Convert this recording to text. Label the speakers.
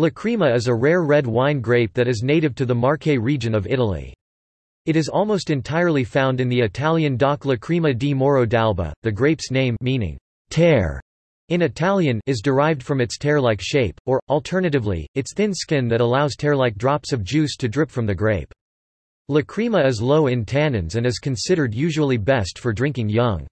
Speaker 1: Lacrima is a rare red wine grape that is native to the Marche region of Italy. It is almost entirely found in the Italian DOC Lacrima di Morro d'Alba. The grape's name meaning tear in Italian is derived from its tear-like shape, or, alternatively, its thin skin that allows tear-like drops of juice to drip from the grape. Lacrima is low in tannins and is considered usually best for drinking young.